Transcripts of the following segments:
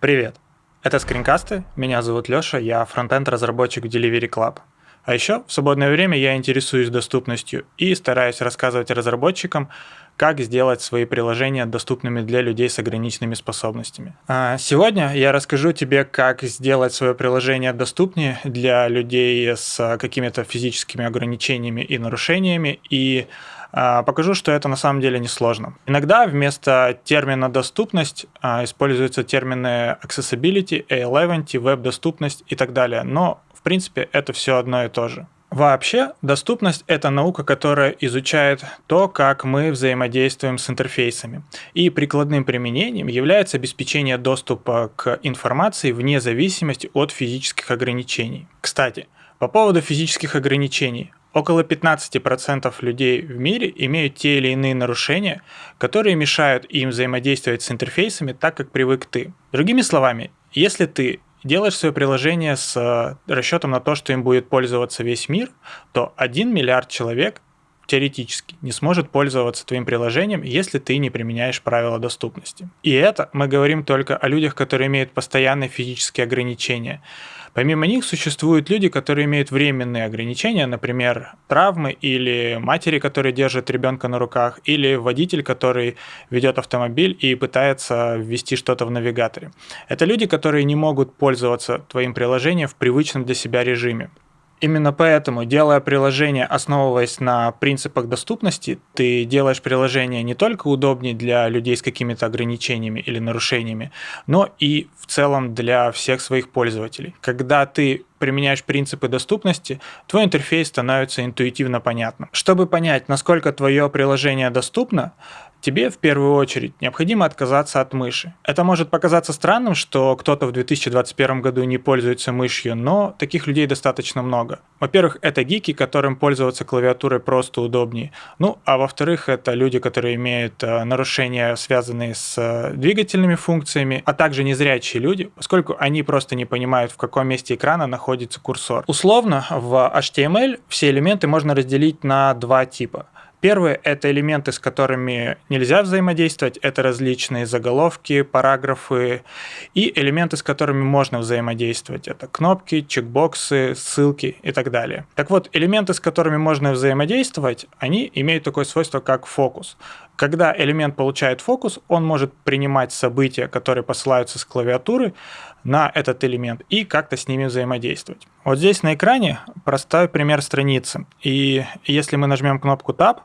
Привет! Это скринкасты, меня зовут Лёша, я фронтенд-разработчик в Delivery Club. А еще в свободное время я интересуюсь доступностью и стараюсь рассказывать разработчикам, как сделать свои приложения доступными для людей с ограниченными способностями. А сегодня я расскажу тебе, как сделать свое приложение доступнее для людей с какими-то физическими ограничениями и нарушениями, и а, покажу, что это на самом деле несложно. Иногда вместо термина «доступность» а, используются термины accessibility, A11, веб-доступность и так далее, но в принципе это все одно и то же. Вообще, доступность — это наука, которая изучает то, как мы взаимодействуем с интерфейсами. И прикладным применением является обеспечение доступа к информации вне зависимости от физических ограничений. Кстати, по поводу физических ограничений. Около 15% людей в мире имеют те или иные нарушения, которые мешают им взаимодействовать с интерфейсами так, как привык ты. Другими словами, если ты делаешь свое приложение с э, расчетом на то, что им будет пользоваться весь мир, то 1 миллиард человек теоретически не сможет пользоваться твоим приложением, если ты не применяешь правила доступности. И это мы говорим только о людях, которые имеют постоянные физические ограничения. Помимо них существуют люди, которые имеют временные ограничения, например, травмы или матери, которые держат ребенка на руках, или водитель, который ведет автомобиль и пытается ввести что-то в навигаторе. Это люди, которые не могут пользоваться твоим приложением в привычном для себя режиме. Именно поэтому, делая приложение, основываясь на принципах доступности, ты делаешь приложение не только удобнее для людей с какими-то ограничениями или нарушениями, но и в целом для всех своих пользователей. Когда ты применяешь принципы доступности, твой интерфейс становится интуитивно понятным. Чтобы понять, насколько твое приложение доступно, тебе в первую очередь необходимо отказаться от мыши. Это может показаться странным, что кто-то в 2021 году не пользуется мышью, но таких людей достаточно много. Во-первых, это гики, которым пользоваться клавиатурой просто удобнее. Ну, а во-вторых, это люди, которые имеют э, нарушения, связанные с э, двигательными функциями, а также незрячие люди, поскольку они просто не понимают, в каком месте экрана находится курсор. Условно, в HTML все элементы можно разделить на два типа – Первые — это элементы, с которыми нельзя взаимодействовать, это различные заголовки, параграфы, и элементы, с которыми можно взаимодействовать, это кнопки, чекбоксы, ссылки и так далее. Так вот, элементы, с которыми можно взаимодействовать, они имеют такое свойство, как фокус. Когда элемент получает фокус, он может принимать события, которые посылаются с клавиатуры, на этот элемент и как-то с ними взаимодействовать. Вот здесь на экране простой пример страницы. И если мы нажмем кнопку Tab,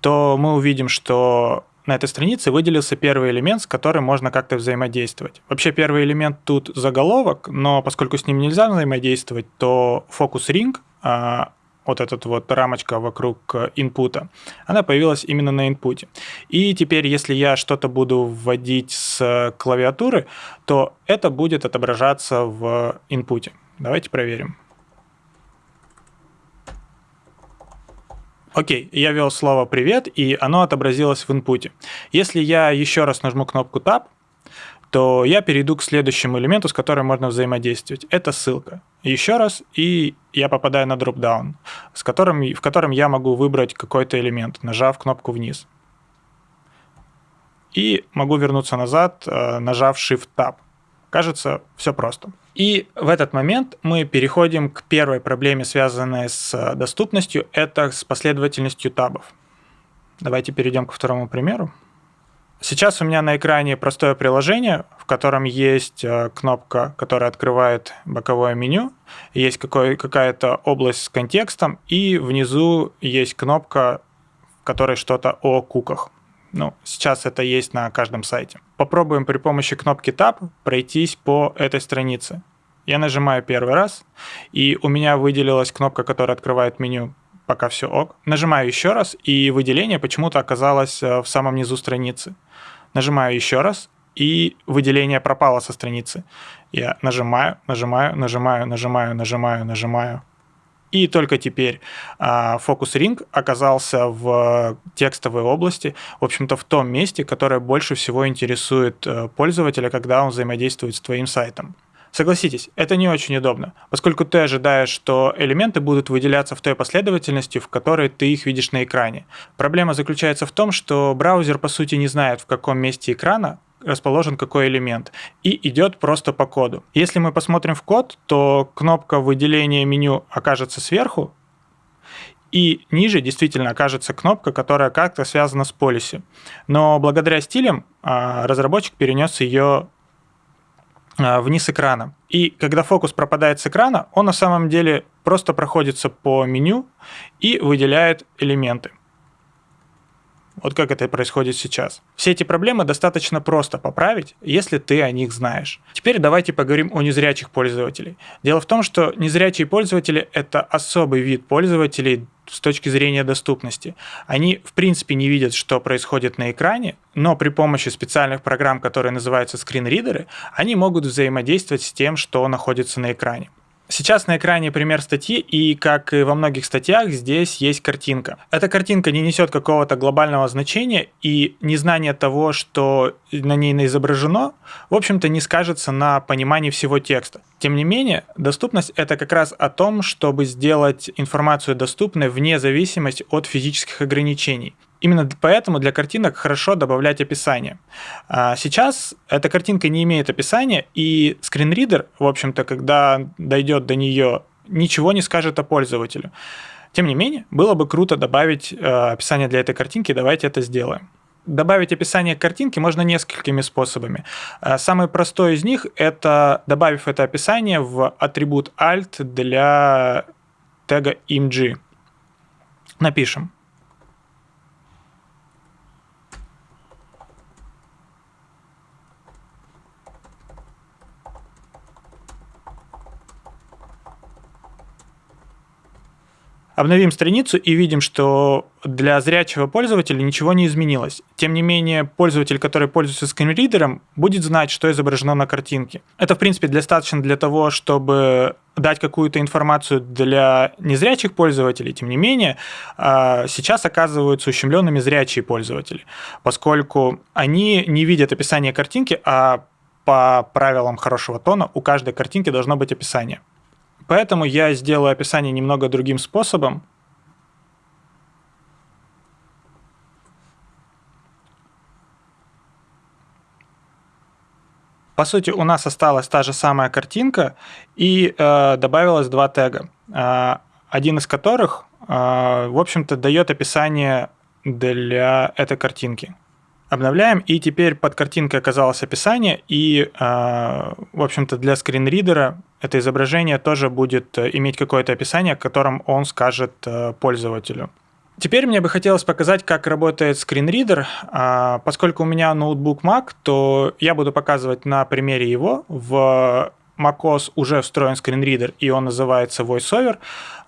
то мы увидим, что на этой странице выделился первый элемент, с которым можно как-то взаимодействовать. Вообще первый элемент тут заголовок, но поскольку с ним нельзя взаимодействовать, то фокус ring, а, вот эта вот рамочка вокруг инпута, она появилась именно на инпуте. И теперь, если я что-то буду вводить с клавиатуры, то это будет отображаться в инпуте. Давайте проверим. Окей, я ввел слово «привет», и оно отобразилось в инпуте. Если я еще раз нажму кнопку Tab, то я перейду к следующему элементу, с которым можно взаимодействовать. Это ссылка. Еще раз, и я попадаю на дропдаун, с которым, в котором я могу выбрать какой-то элемент, нажав кнопку вниз. И могу вернуться назад, э, нажав Shift-Tab. Кажется, все просто. И в этот момент мы переходим к первой проблеме, связанной с э, доступностью, это с последовательностью табов. Давайте перейдем к второму примеру. Сейчас у меня на экране простое приложение, в котором есть э, кнопка, которая открывает боковое меню, есть какая-то область с контекстом, и внизу есть кнопка, в которой что-то о куках. Ну, сейчас это есть на каждом сайте. Попробуем при помощи кнопки Tab пройтись по этой странице. Я нажимаю первый раз, и у меня выделилась кнопка, которая открывает меню пока все ок. Нажимаю еще раз, и выделение почему-то оказалось э, в самом низу страницы. Нажимаю еще раз, и выделение пропало со страницы. Я нажимаю, нажимаю, нажимаю, нажимаю, нажимаю, нажимаю. И только теперь а, фокус Ring оказался в текстовой области, в общем-то в том месте, которое больше всего интересует э, пользователя, когда он взаимодействует с твоим сайтом. Согласитесь, это не очень удобно, поскольку ты ожидаешь, что элементы будут выделяться в той последовательности, в которой ты их видишь на экране. Проблема заключается в том, что браузер по сути не знает, в каком месте экрана расположен какой элемент, и идет просто по коду. Если мы посмотрим в код, то кнопка выделения меню окажется сверху, и ниже действительно окажется кнопка, которая как-то связана с полиси. Но благодаря стилям а, разработчик перенес ее вниз экрана. И когда фокус пропадает с экрана, он на самом деле просто проходится по меню и выделяет элементы. Вот как это происходит сейчас. Все эти проблемы достаточно просто поправить, если ты о них знаешь. Теперь давайте поговорим о незрячих пользователей. Дело в том, что незрячие пользователи — это особый вид пользователей с точки зрения доступности. Они, в принципе, не видят, что происходит на экране, но при помощи специальных программ, которые называются скринридеры, они могут взаимодействовать с тем, что находится на экране. Сейчас на экране пример статьи, и как и во многих статьях, здесь есть картинка. Эта картинка не несет какого-то глобального значения, и незнание того, что на ней изображено, в общем-то не скажется на понимании всего текста. Тем не менее, доступность — это как раз о том, чтобы сделать информацию доступной вне зависимости от физических ограничений. Именно поэтому для картинок хорошо добавлять описание. А сейчас эта картинка не имеет описания, и скринридер, в общем-то, когда дойдет до нее, ничего не скажет о пользователю. Тем не менее, было бы круто добавить э, описание для этой картинки, давайте это сделаем. Добавить описание к картинке можно несколькими способами. Э, самый простой из них – это добавив это описание в атрибут alt для тега img. Напишем Обновим страницу и видим, что для зрячего пользователя ничего не изменилось. Тем не менее, пользователь, который пользуется скринридером, будет знать, что изображено на картинке. Это, в принципе, достаточно для того, чтобы дать какую-то информацию для незрячих пользователей. Тем не менее, а, сейчас оказываются ущемленными зрячие пользователи, поскольку они не видят описание картинки, а по правилам хорошего тона у каждой картинки должно быть описание. Поэтому я сделаю описание немного другим способом. По сути, у нас осталась та же самая картинка, и э, добавилось два тега, э, один из которых, э, в общем-то, дает описание для этой картинки. Обновляем, и теперь под картинкой оказалось описание, и, э, в общем-то, для скринридера это изображение тоже будет э, иметь какое-то описание, которым он скажет э, пользователю. Теперь мне бы хотелось показать, как работает скринридер. А, поскольку у меня ноутбук Mac, то я буду показывать на примере его. В macOS уже встроен скринридер, и он называется VoiceOver,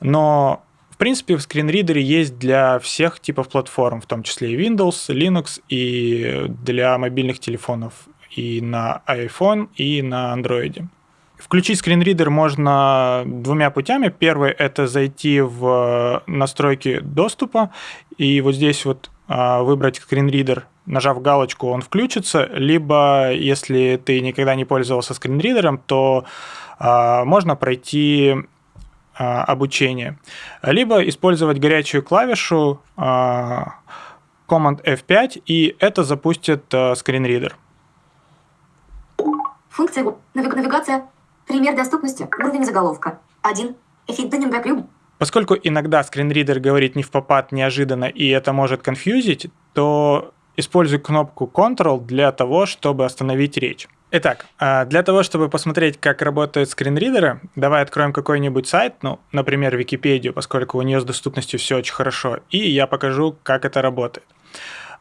но принципе, в скринридере есть для всех типов платформ, в том числе и Windows, Linux, и для мобильных телефонов, и на iPhone, и на Android. Включить скринридер можно двумя путями. Первый – это зайти в настройки доступа, и вот здесь вот а, выбрать скринридер, нажав галочку, он включится, либо если ты никогда не пользовался скринридером, то а, можно пройти обучения, либо использовать горячую клавишу а, Command F5, и это запустит а, скринридер. Функция навигация. Пример доступности. Уровень заголовка. 1. Поскольку иногда скринридер говорит не в попад неожиданно, и это может конфьюзить, то используй кнопку Ctrl для того, чтобы остановить речь. Итак, а, для того, чтобы посмотреть, как работают скринридеры, давай откроем какой-нибудь сайт, ну, например, Википедию, поскольку у нее с доступностью все очень хорошо, и я покажу, как это работает.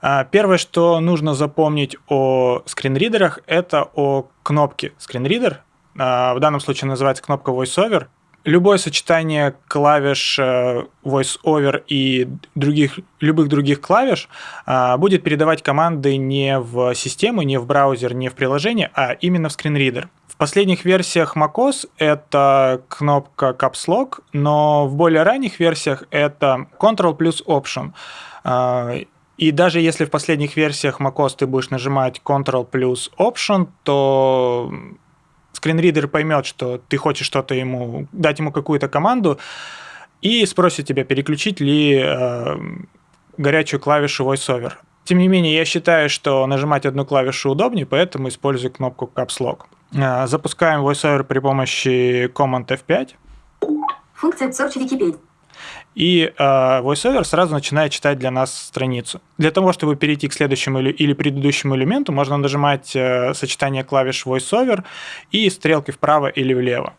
А, первое, что нужно запомнить о скринридерах, это о кнопке скринридер. А, в данном случае называется кнопка VoiceOver любое сочетание клавиш э, VoiceOver и других, любых других клавиш а, будет передавать команды не в систему, не в браузер, не в приложение, а именно в скринридер. В последних версиях macOS это кнопка Caps Lock, но в более ранних версиях это Ctrl плюс Option. А, и даже если в последних версиях macOS ты будешь нажимать Ctrl плюс Option, то скринридер поймет, что ты хочешь что-то ему, дать ему какую-то команду, и спросит тебя, переключить ли э, горячую клавишу VoiceOver. Тем не менее, я считаю, что нажимать одну клавишу удобнее, поэтому использую кнопку Caps Lock. А, запускаем VoiceOver при помощи Command F5. Функция Search Wikipedia. И э, VoiceOver сразу начинает читать для нас страницу. Для того, чтобы перейти к следующему или, или предыдущему элементу, можно нажимать э, сочетание клавиш VoiceOver и стрелки вправо или влево.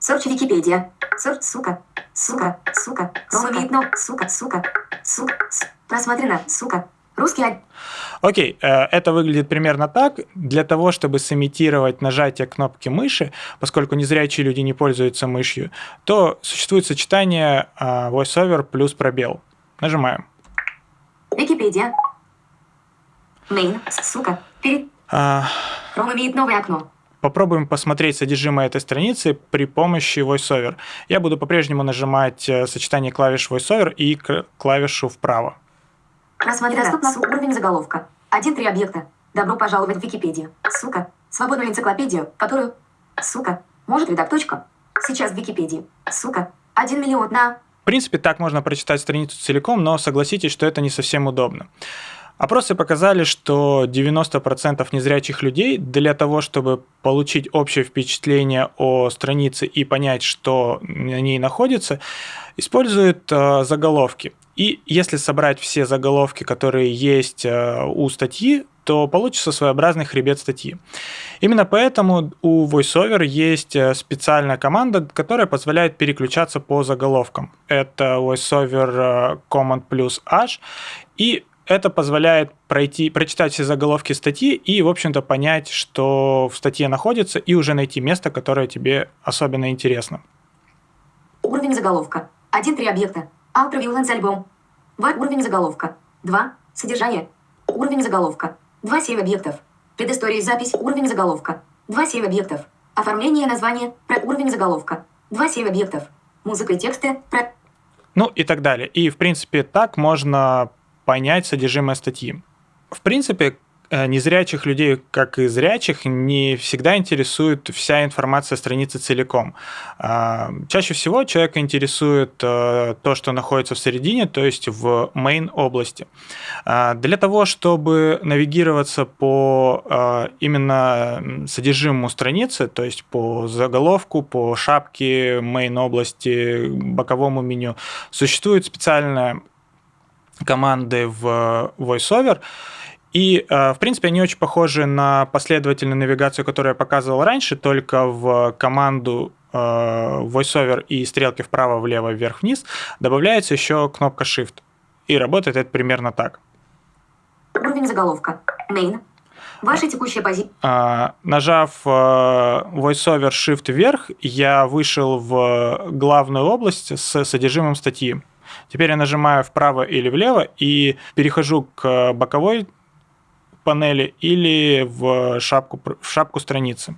Search Wikipedia. Search, сука, сука, сука, сука, сука, сука, сука, просмотрено, сука, Русский Окей, э, это выглядит примерно так. Для того, чтобы сымитировать нажатие кнопки мыши, поскольку незрячие люди не пользуются мышью, то существует сочетание э, VoiceOver плюс пробел. Нажимаем. Википедия. Main, сука, перед... А... Chrome имеет новое окно. Попробуем посмотреть содержимое этой страницы при помощи VoiceOver. Я буду по-прежнему нажимать э, сочетание клавиш VoiceOver и клавишу вправо. Рассмотрено. Доступно уровень заголовка. Один-три объекта. Добро пожаловать в Википедию. Сука. Свободную энциклопедию, которую... Сука. Может редакточка. Сейчас в Википедии. Сука. Один миллион на... В принципе, так можно прочитать страницу целиком, но согласитесь, что это не совсем удобно. Опросы показали, что 90% незрячих людей для того, чтобы получить общее впечатление о странице и понять, что на ней находится, используют э, заголовки. И если собрать все заголовки, которые есть э, у статьи, то получится своеобразный хребет статьи. Именно поэтому у VoiceOver есть э, специальная команда, которая позволяет переключаться по заголовкам. Это VoiceOver э, Command плюс H. И это позволяет пройти, прочитать все заголовки статьи и, в общем-то, понять, что в статье находится, и уже найти место, которое тебе особенно интересно. Уровень заголовка. Один-три объекта. Ultraviolence альбом. В. Уровень заголовка. 2. Содержание. Уровень заголовка. 2-7 объектов. Предыстория запись. Уровень заголовка. 2-7 объектов. Оформление названия. Про уровень заголовка. 2-7 объектов. Музыка и тексты. Про... Ну и так далее. И, в принципе, так можно понять содержимое статьи. В принципе, Э, незрячих людей, как и зрячих, не всегда интересует вся информация страницы целиком. А, чаще всего человека интересует э, то, что находится в середине, то есть в main области. А, для того, чтобы навигироваться по э, именно содержимому страницы, то есть по заголовку, по шапке main области, боковому меню, существуют специальные команды в VoiceOver, и, э, в принципе, они очень похожи на последовательную навигацию, которую я показывал раньше, только в команду э, VoiceOver и стрелки вправо, влево, вверх, вниз добавляется еще кнопка Shift. И работает это примерно так. Уровень заголовка. Main. Ваша текущая позиция. Нажав э, VoiceOver Shift вверх, я вышел в главную область с содержимым статьи. Теперь я нажимаю вправо или влево и перехожу к боковой панели или в шапку, в шапку страницы.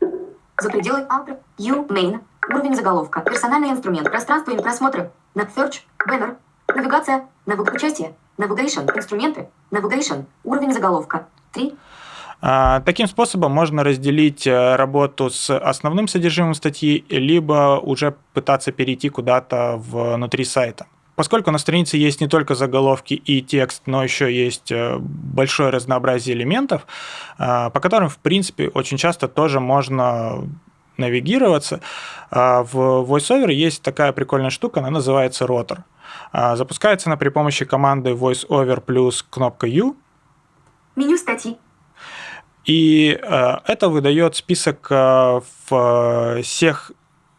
За пределы Alt, U, Main, уровень заголовка, персональный инструмент, пространство и просмотры, на Search, Banner, навигация, навиг... участие, Navigation, инструменты, Navigation, уровень заголовка, 3. А, таким способом можно разделить э, работу с основным содержимым статьи, либо уже пытаться перейти куда-то внутри сайта. Поскольку на странице есть не только заголовки и текст, но еще есть э, большое разнообразие элементов, э, по которым, в принципе, очень часто тоже можно навигироваться. А в VoiceOver есть такая прикольная штука, она называется ротор. А, запускается она при помощи команды VoiceOver плюс кнопка U. Меню статьи. И э, это выдает список всех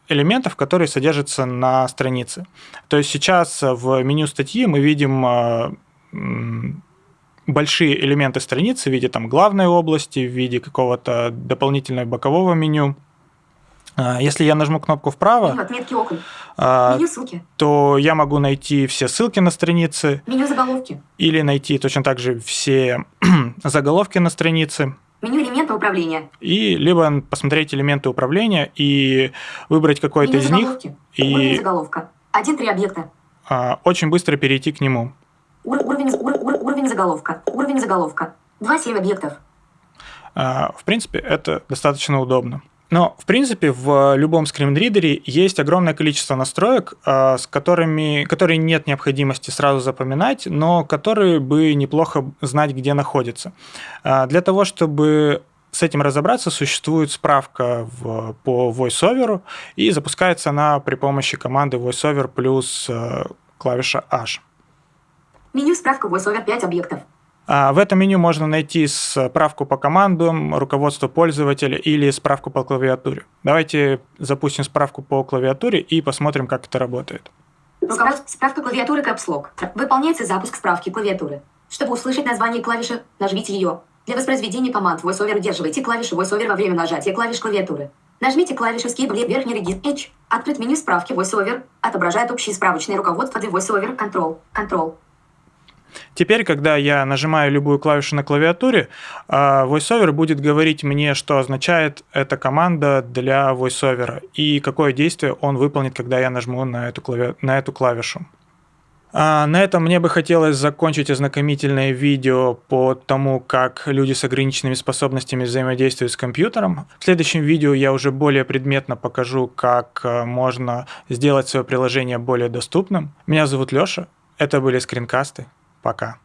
элементов, которые содержатся на странице. То есть сейчас в меню статьи мы видим э, большие элементы страницы в виде там, главной области, в виде какого-то дополнительного бокового меню. Если я нажму кнопку вправо, отметки окон. Меню ссылки. то я могу найти все ссылки на странице. Меню заголовки. Или найти точно так же все заголовки на странице. Меню элементы управления. И либо посмотреть элементы управления и выбрать какой-то из них. И уровень заголовка. Один-три объекта. А, очень быстро перейти к нему. Ур уровень, ур ур уровень заголовка. Уровень заголовка. Два-семь объектов. А, в принципе, это достаточно удобно. Но, в принципе, в любом скринридере есть огромное количество настроек, а, с которыми, которые нет необходимости сразу запоминать, но которые бы неплохо знать, где находятся. А, для того, чтобы с этим разобраться, существует справка в, по VoiceOver, и запускается она при помощи команды VoiceOver плюс э, клавиша H. Меню справка VoiceOver 5 объектов. А, в этом меню можно найти справку по командам, руководство пользователя или справку по клавиатуре. Давайте запустим справку по клавиатуре и посмотрим, как это работает. Справка клавиатуры Lock. Выполняется запуск справки клавиатуры. Чтобы услышать название клавиши, нажмите ее. Для воспроизведения команд VoiceOver удерживайте клавишу VoiceOver во время нажатия клавиш клавиатуры. Нажмите клавишу Escape верхний регистр H. Открыть меню справки VoiceOver. Отображает общее справочное руководство для VoiceOver Control. Control. Теперь, когда я нажимаю любую клавишу на клавиатуре, а, VoiceOver будет говорить мне, что означает эта команда для VoiceOver и какое действие он выполнит, когда я нажму на эту, клави... на эту клавишу. А, на этом мне бы хотелось закончить ознакомительное видео по тому, как люди с ограниченными способностями взаимодействуют с компьютером. В следующем видео я уже более предметно покажу, как а, можно сделать свое приложение более доступным. Меня зовут Лёша, это были скринкасты. Пока.